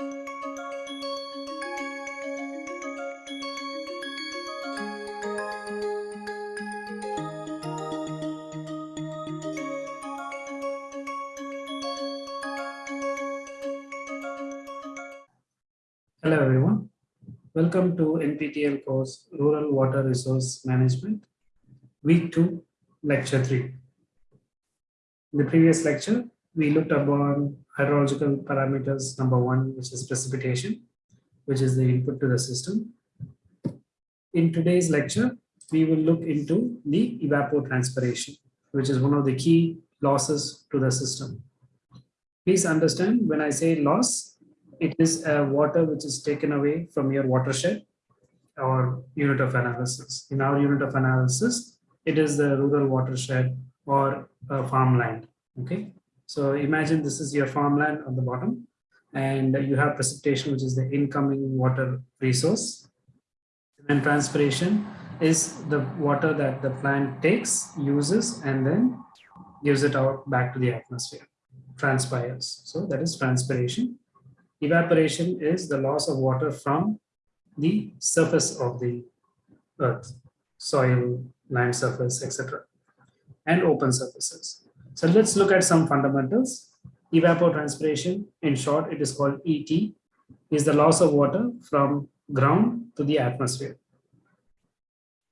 Hello everyone. Welcome to NPTEL course Rural Water Resource Management, week 2, lecture 3. In the previous lecture, we looked upon hydrological parameters number 1, which is precipitation, which is the input to the system. In today's lecture, we will look into the evapotranspiration, which is one of the key losses to the system. Please understand when I say loss, it is a water which is taken away from your watershed or unit of analysis. In our unit of analysis, it is the rural watershed or farmland. Okay, so imagine this is your farmland on the bottom, and you have precipitation, which is the incoming water resource. And transpiration is the water that the plant takes, uses, and then gives it out back to the atmosphere, transpires. So that is transpiration. Evaporation is the loss of water from the surface of the earth, soil, land surface, etc. and open surfaces. So let's look at some fundamentals. Evapotranspiration, in short, it is called ET, is the loss of water from ground to the atmosphere.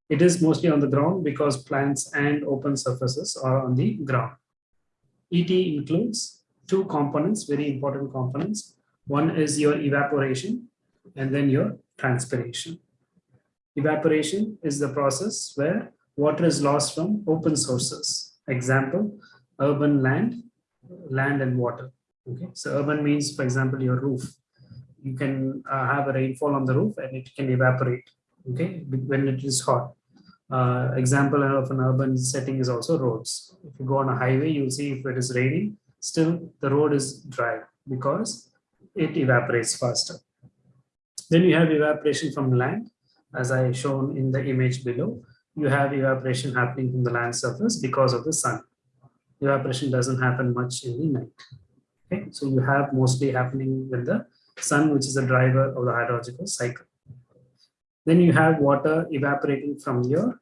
It is mostly on the ground because plants and open surfaces are on the ground. ET includes two components, very important components. One is your evaporation and then your transpiration. Evaporation is the process where water is lost from open sources. Example, urban land, land and water. Okay, so urban means, for example, your roof. You can uh, have a rainfall on the roof and it can evaporate. Okay, when it is hot. Uh, example of an urban setting is also roads. If you go on a highway, you'll see if it is raining, still the road is dry because it evaporates faster. Then you have evaporation from land, as I shown in the image below. You have evaporation happening from the land surface because of the sun. Evaporation doesn't happen much in the night. Okay, so you have mostly happening with the sun, which is a driver of the hydrological cycle. Then you have water evaporating from your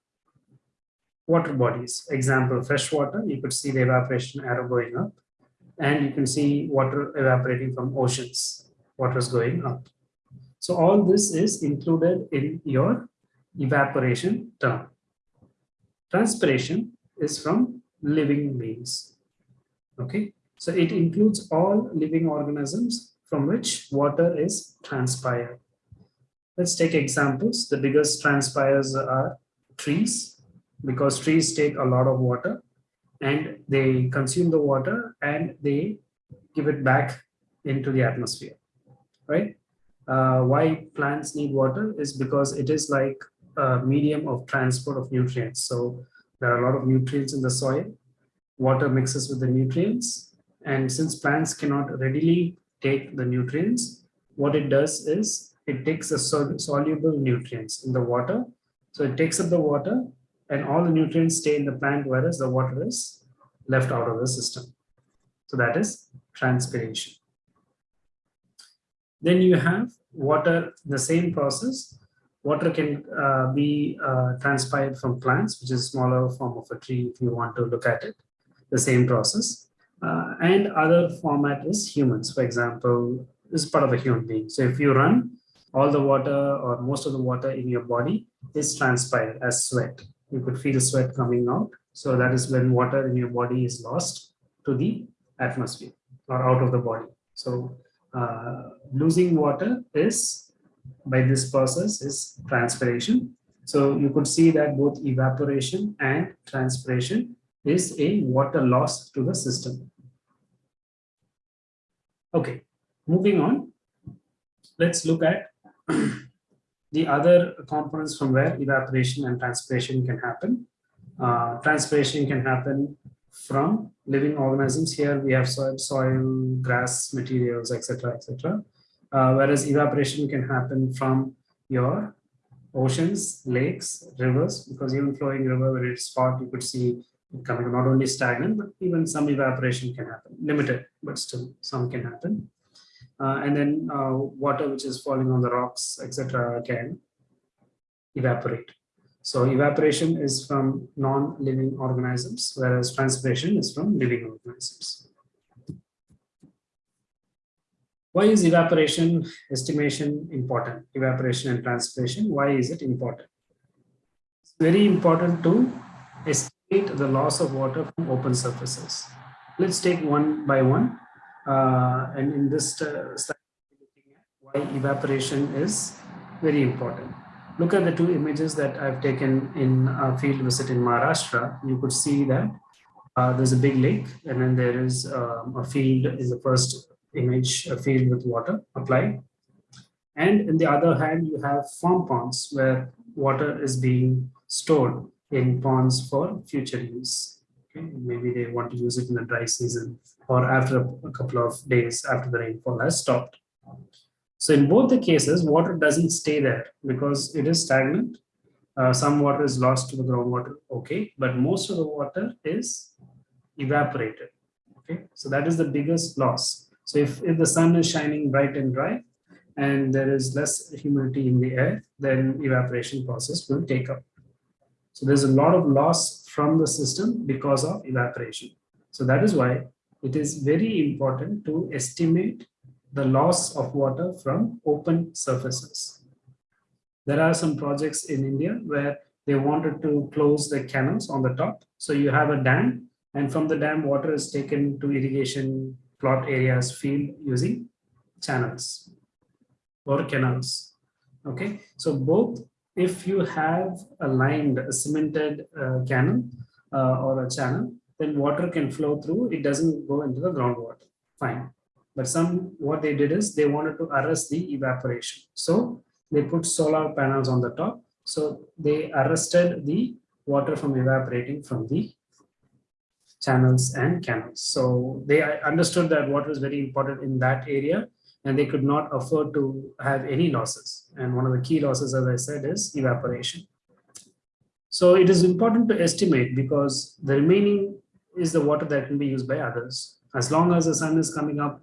water bodies. Example, fresh water, you could see the evaporation arrow going up and you can see water evaporating from oceans, water is going up. So all this is included in your evaporation term. Transpiration is from living beings. Okay, so it includes all living organisms from which water is transpired. Let's take examples. The biggest transpires are trees because trees take a lot of water and they consume the water and they give it back into the atmosphere, right? Uh, why plants need water is because it is like a medium of transport of nutrients. So there are a lot of nutrients in the soil, water mixes with the nutrients, and since plants cannot readily take the nutrients, what it does is it takes the soluble nutrients in the water. So it takes up the water and all the nutrients stay in the plant whereas the water is left out of the system. So that is transpiration. Then you have water, the same process. Water can uh, be uh, transpired from plants, which is a smaller form of a tree if you want to look at it, the same process. Uh, and other format is humans, for example, is part of a human being. So if you run, all the water or most of the water in your body is transpired as sweat you could feel sweat coming out. So that is when water in your body is lost to the atmosphere or out of the body. So uh, losing water is by this process is transpiration. So you could see that both evaporation and transpiration is a water loss to the system. Okay, moving on, let's look at the other components from where evaporation and transpiration can happen. Uh, transpiration can happen from living organisms. Here we have soil, soil grass materials, etc., etc. Uh, whereas evaporation can happen from your oceans, lakes, rivers, because even flowing river where it's hot, you could see it coming not only stagnant, but even some evaporation can happen. Limited, but still some can happen. uh, and then uh, water which is falling on the rocks, etc., can evaporate. So evaporation is from non-living organisms, whereas transpiration is from living organisms. Why is evaporation estimation important? Evaporation and transpiration, why is it important? It's very important to estimate the loss of water from open surfaces. Let's take one by one. Uh, and in this uh, at why evaporation is very important. Look at the two images that I've taken in a field visit in Maharashtra. You could see that uh, there's a big lake and then there is um, a field in the first image, a field with water applied. And in the other hand, you have farm ponds where water is being stored in ponds for future use. Okay? Maybe they want to use it in the dry season or after a couple of days after the rainfall has stopped. So in both the cases, water doesn't stay there because it is stagnant. Uh, some water is lost to the groundwater, okay, but most of the water is evaporated. Okay, so that is the biggest loss. So if, if the sun is shining bright and dry and there is less humidity in the air, then evaporation process will take up. So there's a lot of loss from the system because of evaporation. So that is why it is very important to estimate the loss of water from open surfaces. There are some projects in India where they wanted to close the canals on the top. So you have a dam and from the dam water is taken to irrigation plot areas field using channels or canals. Okay, so both if you have a lined, a cemented uh, canal uh, or a channel, then water can flow through, it doesn't go into the groundwater, fine. But some, what they did is they wanted to arrest the evaporation. So they put solar panels on the top. So they arrested the water from evaporating from the channels and canals. So they understood that water is very important in that area and they could not afford to have any losses. And one of the key losses, as I said, is evaporation. So it is important to estimate because the remaining is the water that can be used by others. As long as the sun is coming up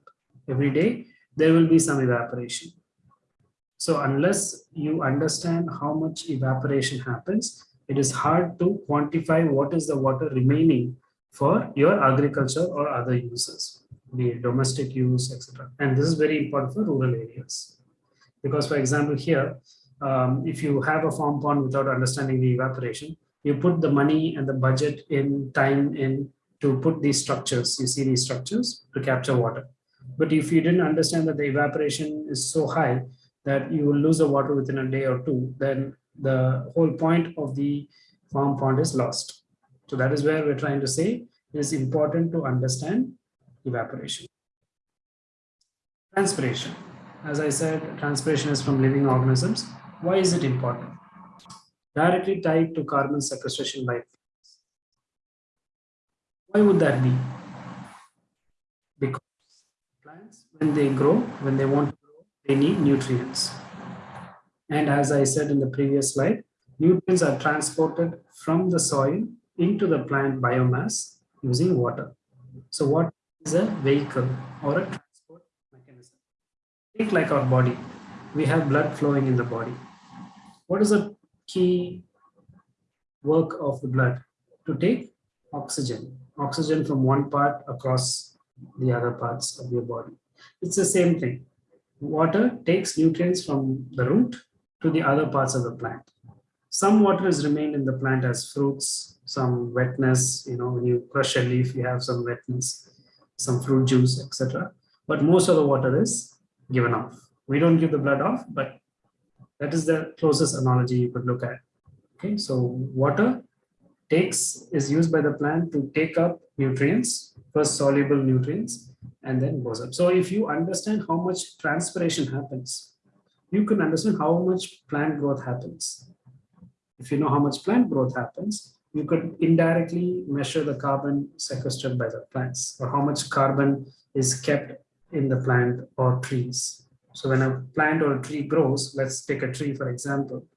every day, there will be some evaporation. So unless you understand how much evaporation happens, it is hard to quantify what is the water remaining for your agriculture or other uses, be it domestic use, etc. And this is very important for rural areas. Because for example, here, um, if you have a farm pond without understanding the evaporation, you put the money and the budget in time in to put these structures, you see these structures to capture water. But if you didn't understand that the evaporation is so high that you will lose the water within a day or two, then the whole point of the farm pond is lost. So that is where we're trying to say it is important to understand evaporation. Transpiration. As I said, transpiration is from living organisms. Why is it important? Directly tied to carbon sequestration by plants. Why would that be? Because plants, when they grow, when they want to grow, they need nutrients. And as I said in the previous slide, nutrients are transported from the soil into the plant biomass using water. So what is a vehicle or a transport mechanism? Think like our body. We have blood flowing in the body. What is the key work of the blood? To take oxygen, oxygen from one part across the other parts of your body. It's the same thing. Water takes nutrients from the root to the other parts of the plant. Some water has remained in the plant as fruits, some wetness, you know, when you crush a leaf, you have some wetness, some fruit juice, etc. But most of the water is given off. We don't give the blood off, but that is the closest analogy you could look at. Okay, so water takes is used by the plant to take up nutrients, first soluble nutrients, and then goes up. So if you understand how much transpiration happens, you can understand how much plant growth happens. If you know how much plant growth happens, you could indirectly measure the carbon sequestered by the plants or how much carbon is kept in the plant or trees. So when a plant or a tree grows, let's take a tree for example,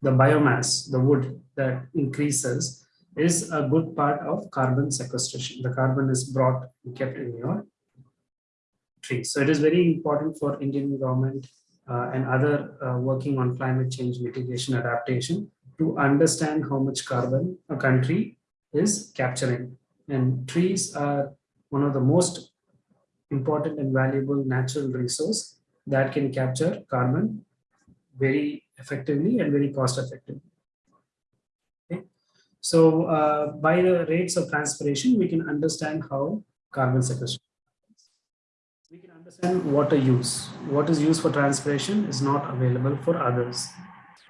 the biomass, the wood that increases is a good part of carbon sequestration. The carbon is brought and kept in your tree. So it is very important for Indian government uh, and other uh, working on climate change mitigation adaptation to understand how much carbon a country is capturing. And trees are one of the most important and valuable natural resource that can capture carbon very effectively and very cost effectively. Okay. So uh, by the rates of transpiration, we can understand how carbon sequestration. We can understand water use. What is used for transpiration is not available for others.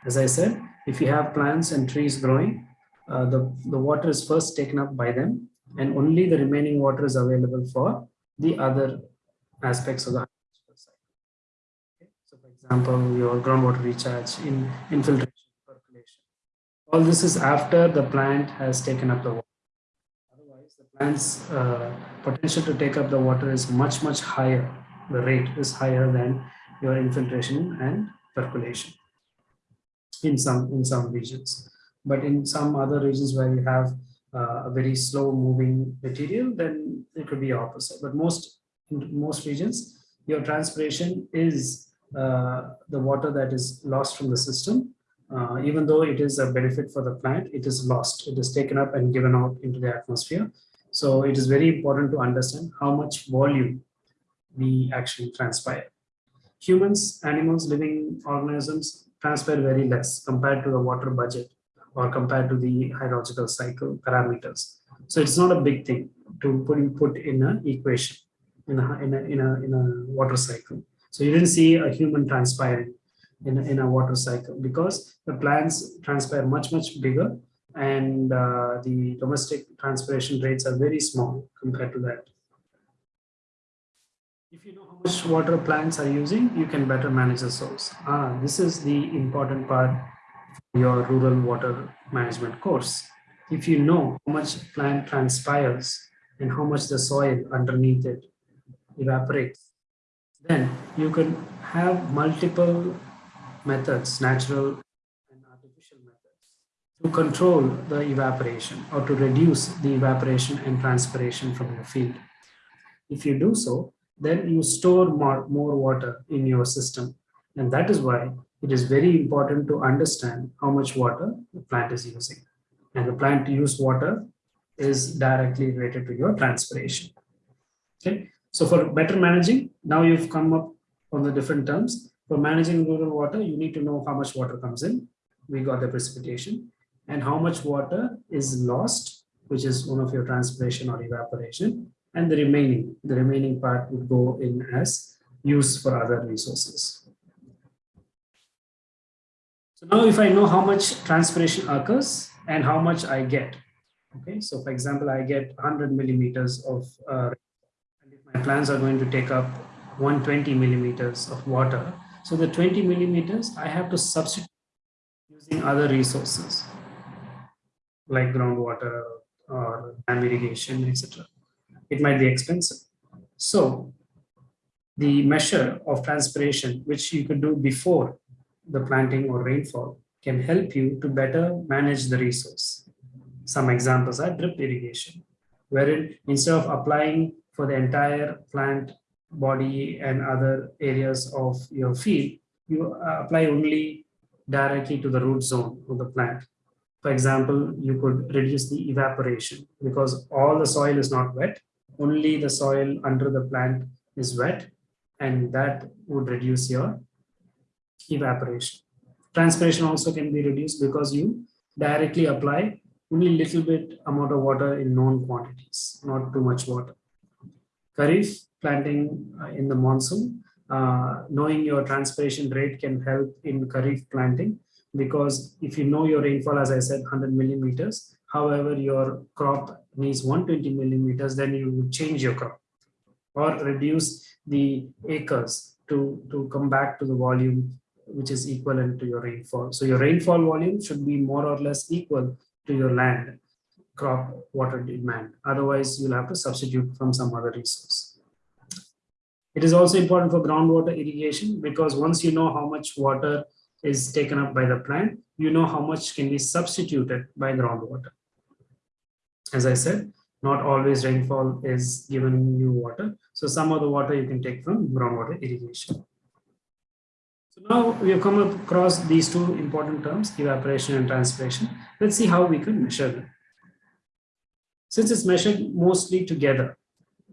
As I said, if you have plants and trees growing, uh, the, the water is first taken up by them and only the remaining water is available for the other aspects of the okay. So for example, your groundwater recharge, in infiltration, percolation. All this is after the plant has taken up the water. Otherwise, the plant's uh, potential to take up the water is much, much higher. The rate is higher than your infiltration and percolation in some in some regions. But in some other regions where you have uh, a very slow moving material, then it could be opposite. But most in most regions, your transpiration is uh, the water that is lost from the system. Uh, even though it is a benefit for the plant, it is lost. It is taken up and given out into the atmosphere. So it is very important to understand how much volume we actually transpire. Humans, animals, living organisms transpire very less compared to the water budget or compared to the hydrological cycle parameters. So it's not a big thing to put, put in an equation in a, in a, in a, in a water cycle. So you didn't see a human transpiring in a, in a water cycle because the plants transpire much, much bigger and uh, the domestic transpiration rates are very small compared to that. If you know how much water plants are using, you can better manage the source. Ah, this is the important part for your rural water management course. If you know how much plant transpires and how much the soil underneath it evaporates, then you can have multiple methods, natural and artificial methods, to control the evaporation or to reduce the evaporation and transpiration from your field. If you do so, then you store more, more water in your system. And that is why it is very important to understand how much water the plant is using. And the plant use water is directly related to your transpiration. Okay, so for better managing, now you've come up on the different terms. For managing rural water, you need to know how much water comes in. We got the precipitation and how much water is lost, which is one of your transpiration or evaporation. And the remaining, the remaining part would go in as use for other resources. So now if I know how much transpiration occurs and how much I get, okay, so for example, I get 100 millimeters of uh, my plants are going to take up 120 millimeters of water. So the 20 millimeters, I have to substitute using other resources like groundwater or dam irrigation, etc. It might be expensive. So the measure of transpiration, which you could do before the planting or rainfall, can help you to better manage the resource. Some examples are drip irrigation, wherein instead of applying for the entire plant body and other areas of your field, you uh, apply only directly to the root zone of the plant. For example, you could reduce the evaporation because all the soil is not wet, only the soil under the plant is wet and that would reduce your evaporation. Transpiration also can be reduced because you directly apply only little bit amount of water in known quantities, not too much water. Kharif planting uh, in the monsoon, uh, knowing your transpiration rate can help in Kharif planting because if you know your rainfall, as I said, 100 millimeters, however, your crop needs 120 millimeters, then you would change your crop or reduce the acres to, to come back to the volume which is equivalent to your rainfall. So your rainfall volume should be more or less equal to your land crop water demand. Otherwise, you'll have to substitute from some other resource. It is also important for groundwater irrigation because once you know how much water is taken up by the plant, you know how much can be substituted by groundwater. As I said, not always rainfall is giving you water. So some of the water you can take from groundwater irrigation. So now we have come across these two important terms, evaporation and transpiration. Let's see how we can measure them. Since it's measured mostly together,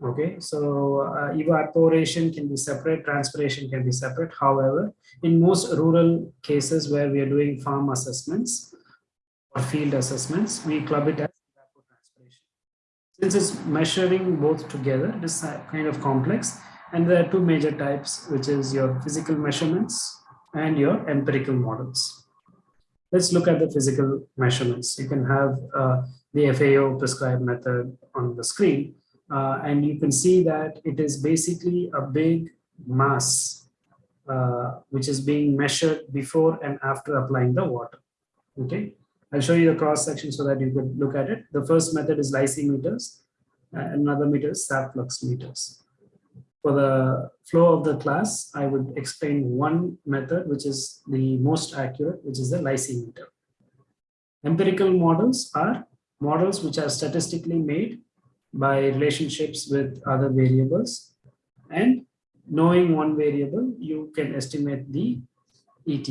okay, so uh, evaporation can be separate, transpiration can be separate. However, in most rural cases where we are doing farm assessments or field assessments, we club it as. Since it's measuring both together, it is kind of complex. And there are two major types, which is your physical measurements and your empirical models. Let's look at the physical measurements. You can have uh, the FAO prescribed method on the screen. Uh, and you can see that it is basically a big mass uh, which is being measured before and after applying the water. Okay, I'll show you the cross section so that you could look at it. The first method is lysimeters, another meter is sap flux meters. For the flow of the class, I would explain one method which is the most accurate, which is the lysimeter. Empirical models are models which are statistically made by relationships with other variables and knowing one variable you can estimate the ET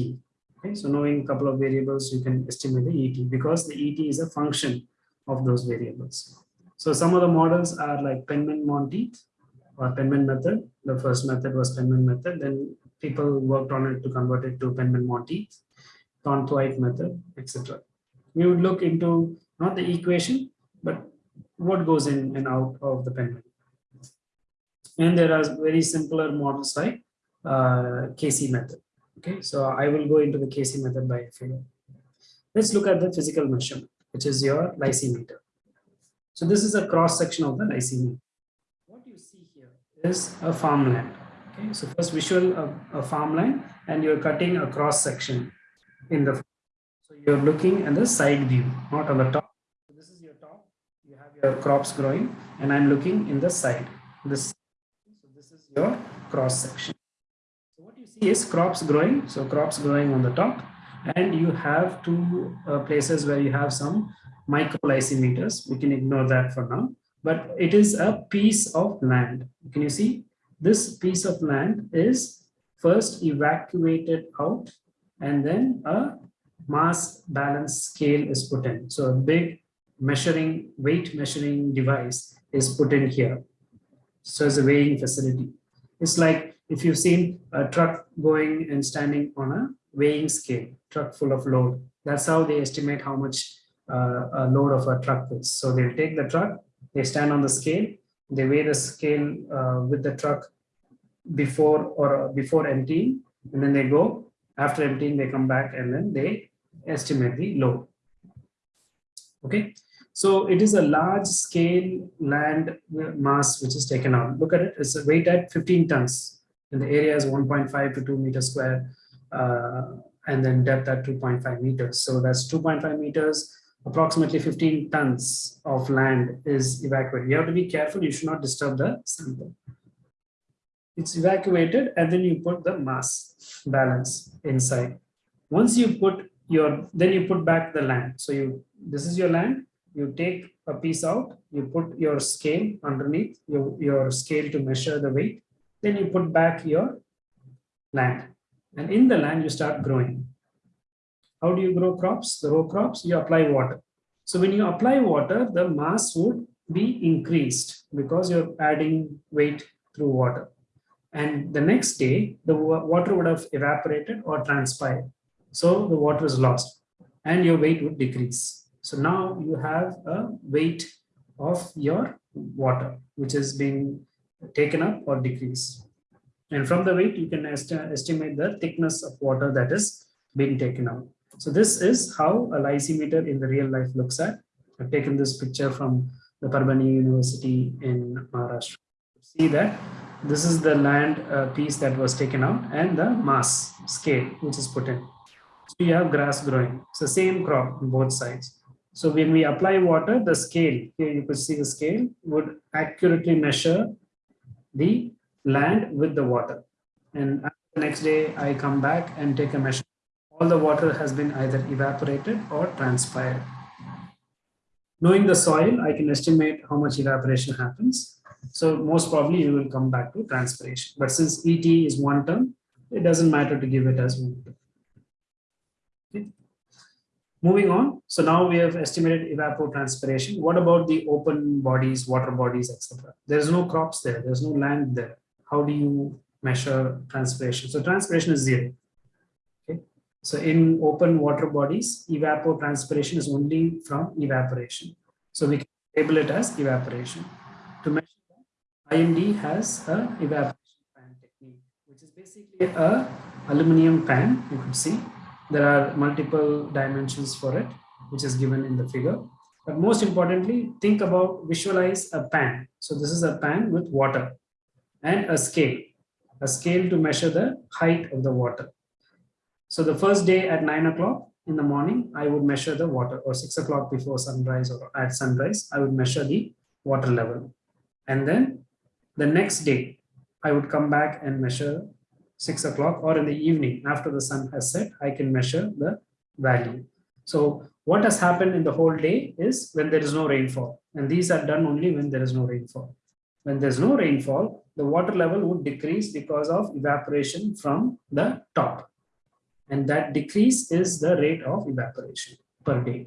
okay so knowing a couple of variables you can estimate the ET because the ET is a function of those variables so some of the models are like Penman-Monteith or Penman method the first method was Penman method then people worked on it to convert it to Penman-Monteith Thornthwaite method etc we would look into not the equation, but what goes in and out of the Penman. And there are very simpler models like uh, KC method. Okay, so I will go into the KC method by FAO. Let's look at the physical measurement, which is your lysimeter. So this is a cross section of the lysimeter. What you see here is a farmland. Okay, so first visual a, a farmland, and you're cutting a cross section in the. So you're looking at the side view, not on the top So this is your top. You have your crops growing and I'm looking in the side. This, so this is your cross section. So what you see is crops growing. So crops growing on the top and you have two uh, places where you have some micro lysimeters. We can ignore that for now, but it is a piece of land. Can you see? This piece of land is first evacuated out and then a mass balance scale is put in. So a big measuring weight measuring device is put in here. So it's a weighing facility. It's like if you've seen a truck going and standing on a weighing scale, truck full of load. That's how they estimate how much uh, a load of a truck is. So they'll take the truck, they stand on the scale, they weigh the scale uh, with the truck before or before emptying, and then they go after emptying, they come back and then they estimate the load. Okay, so it is a large scale land mass which is taken out. Look at it, it's a weight at 15 tons and the area is 1.5 to 2 meters square uh, and then depth at 2.5 meters. So that's 2.5 meters, approximately 15 tons of land is evacuated. You have to be careful, you should not disturb the sample. It's evacuated and then you put the mass balance inside. Once you put your, then you put back the land. So you, this is your land, you take a piece out, you put your scale underneath your, your scale to measure the weight, then you put back your land. And in the land, you start growing. How do you grow crops? The row crops, you apply water. So when you apply water, the mass would be increased because you're adding weight through water. And the next day, the water would have evaporated or transpired. So the water is lost and your weight would decrease. So now you have a weight of your water, which is being taken up or decreased. And from the weight, you can est estimate the thickness of water that is being taken out. So this is how a lysimeter in the real life looks at. I've taken this picture from the Parbhani University in Maharashtra. See that this is the land uh, piece that was taken out and the mass scale which is put in. So you have grass growing. It's the same crop on both sides. So when we apply water, the scale, here you could see the scale, would accurately measure the land with the water. And the next day I come back and take a measure. All the water has been either evaporated or transpired. Knowing the soil, I can estimate how much evaporation happens. So most probably you will come back to transpiration. But since ET is one term, it doesn't matter to give it as one term. Moving on, so now we have estimated evapotranspiration. What about the open bodies, water bodies, etc.? There's no crops there, there's no land there. How do you measure transpiration? So transpiration is zero. Okay. So in open water bodies, evapotranspiration is only from evaporation. So we can label it as evaporation. To measure IMD has a evaporation pan technique, which is basically a aluminum pan, you could see there are multiple dimensions for it, which is given in the figure. But most importantly, think about visualize a pan. So this is a pan with water and a scale, a scale to measure the height of the water. So the first day at nine o'clock in the morning, I would measure the water or six o'clock before sunrise or at sunrise, I would measure the water level. And then the next day, I would come back and measure six o'clock or in the evening after the sun has set, I can measure the value. So what has happened in the whole day is when there is no rainfall. And these are done only when there is no rainfall. When there's no rainfall, the water level would decrease because of evaporation from the top. And that decrease is the rate of evaporation per day.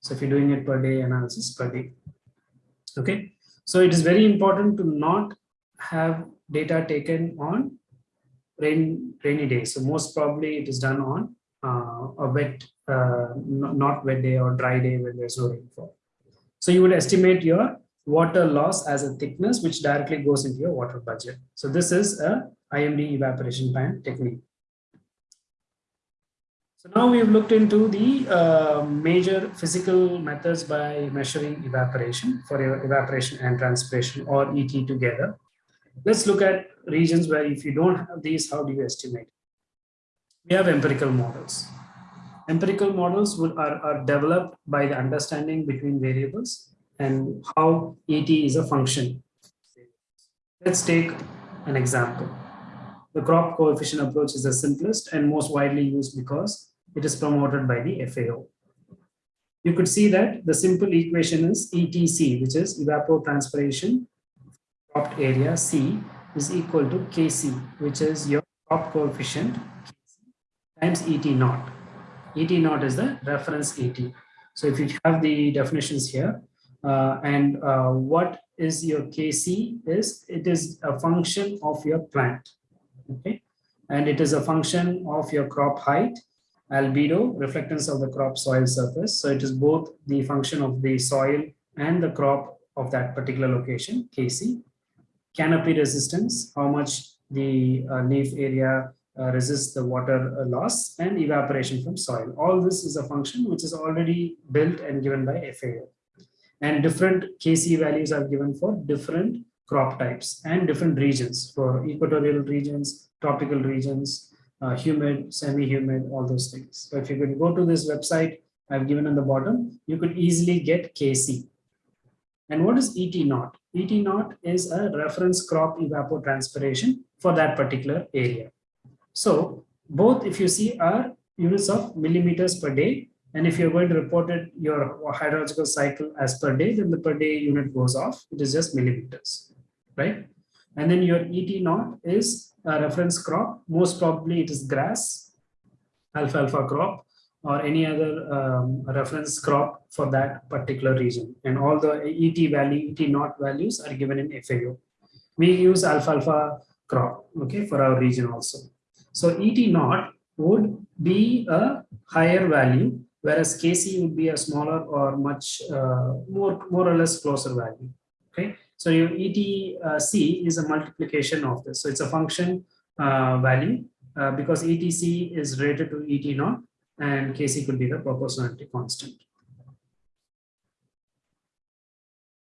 So if you're doing it per day analysis per day. Okay. So it is very important to not have data taken on rain, rainy day. So most probably it is done on uh, a wet, uh, not wet day or dry day when there's no rainfall. So you would estimate your water loss as a thickness, which directly goes into your water budget. So this is a IMD evaporation pan technique. So now we've looked into the uh, major physical methods by measuring evaporation for your evaporation and transpiration or ET together. Let's look at regions where if you don't have these, how do you estimate? We have empirical models. Empirical models are, are developed by the understanding between variables and how ET is a function. Let's take an example. The crop coefficient approach is the simplest and most widely used because it is promoted by the FAO. You could see that the simple equation is ETC, which is evapotranspiration cropped area C is equal to Kc, which is your crop coefficient Kc times Et naught. Et naught is the reference ET. So if you have the definitions here, uh, and uh, what is your Kc is, it is a function of your plant, okay? And it is a function of your crop height, albedo, reflectance of the crop soil surface. So it is both the function of the soil and the crop of that particular location, Kc canopy resistance, how much the uh, leaf area uh, resists the water uh, loss and evaporation from soil. All this is a function which is already built and given by FAO. And different KC values are given for different crop types and different regions for equatorial regions, tropical regions, uh, humid, semi-humid, all those things. So if you could go to this website I've given on the bottom, you could easily get KC. And what is ET naught? ET naught is a reference crop evapotranspiration for that particular area. So both if you see are units of millimeters per day and if you're going to report it your hydrological cycle as per day then the per day unit goes off. It is just millimeters right? And then your ET naught is a reference crop. Most probably it is grass alfalfa crop or any other um, reference crop for that particular region. And all the ET value, ET not values are given in FAO. We use alfalfa crop, okay, for our region also. So ET not would be a higher value, whereas KC would be a smaller or much uh, more, more or less closer value, okay. So your ETC is a multiplication of this. So it's a function uh, value uh, because ETC is related to ET naught and Kc could be the proportionality constant.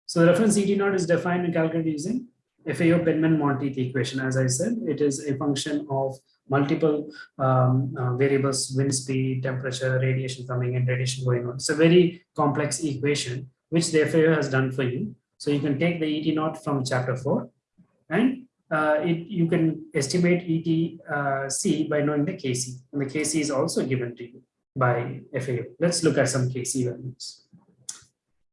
So the reference ET naught is defined and calculated using FAO Penman-Monteith equation. As I said, it is a function of multiple um, uh, variables, wind speed, temperature, radiation coming in, radiation going on. It's a very complex equation, which the FAO has done for you. So you can take the ET naught from chapter four and it, you can estimate ETC by knowing the KC. And the KC is also given to you by FAO. Let's look at some KC values.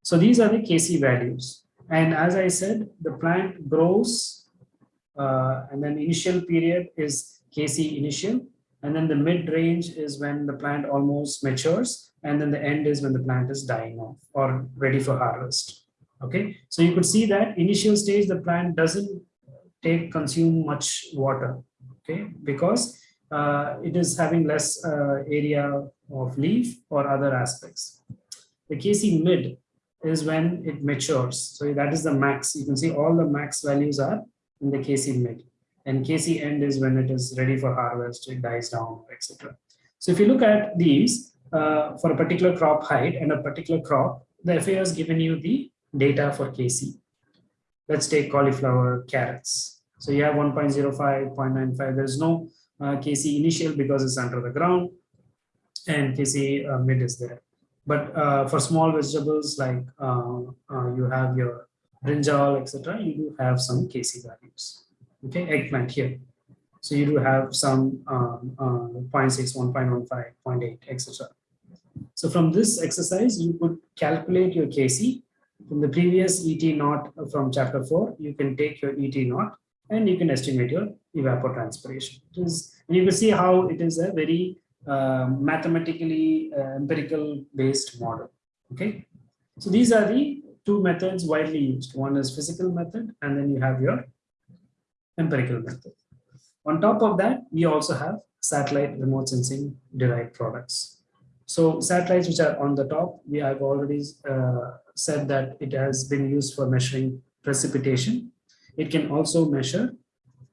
So these are the Kc values. And as I said, the plant grows uh, and then initial period is Kc initial. And then the mid range is when the plant almost matures. And then the end is when the plant is dying off or ready for harvest. Okay, so you could see that initial stage, the plant doesn't take consume much water. Okay, because uh, it is having less uh, area of leaf or other aspects. The Kc mid is when it matures. So that is the max. You can see all the max values are in the Kc mid. And Kc end is when it is ready for harvest, it dies down, etc. So if you look at these uh, for a particular crop height and a particular crop, the FAO has given you the data for Kc. Let's take cauliflower, carrots. So you have 1.05, 0.95. There's no uh, Kc initial because it's under the ground and Kc uh, mid is there. But uh, for small vegetables like uh, uh, you have your brinjal, etc., you do have some Kc values. Okay, eggplant here. So you do have some um, uh, 0.6, 1.15, 0.8, etc. So from this exercise, you could calculate your Kc. From the previous ET naught from chapter 4, you can take your ET naught and you can estimate your evapotranspiration. It is, and you can see how it is a very uh, mathematically uh, empirical based model. Okay, so these are the two methods widely used. One is physical method, and then you have your empirical method. On top of that, we also have satellite remote sensing derived products. So satellites which are on the top, we have already uh, said that it has been used for measuring precipitation. It can also measure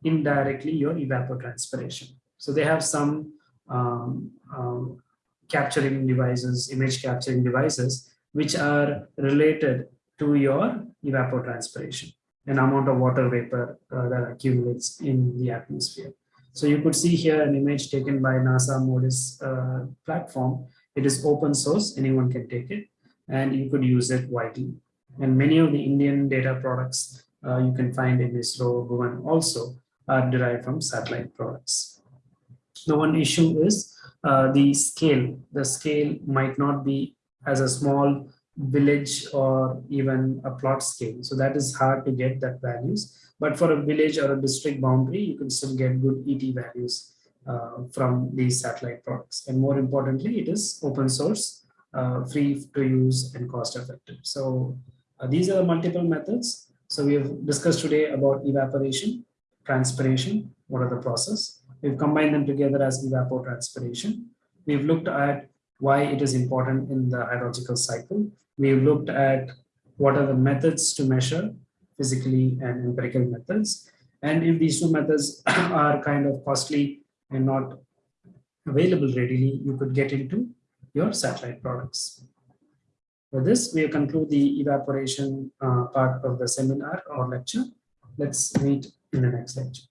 indirectly your evapotranspiration. So they have some um, um, capturing devices, image capturing devices, which are related to your evapotranspiration, an amount of water vapor uh, that accumulates in the atmosphere. So you could see here an image taken by NASA MODIS uh, platform. It is open source, anyone can take it, and you could use it widely. And many of the Indian data products uh, you can find in this ISRO, Bhuvan also are derived from satellite products. The one issue is uh, the scale. The scale might not be as a small village or even a plot scale. So that is hard to get that values. But for a village or a district boundary, you can still get good ET values uh, from these satellite products. And more importantly, it is open source, uh, free to use and cost effective. So uh, these are the multiple methods. So we have discussed today about evaporation, transpiration, what are the process, We've combined them together as evapotranspiration. We've looked at why it is important in the hydrological cycle. We've looked at what are the methods to measure physically and empirical methods. And if these two methods are kind of costly and not available readily, you could get into your satellite products. For this, we conclude the evaporation uh, part of the seminar or lecture. Let's meet in the next lecture.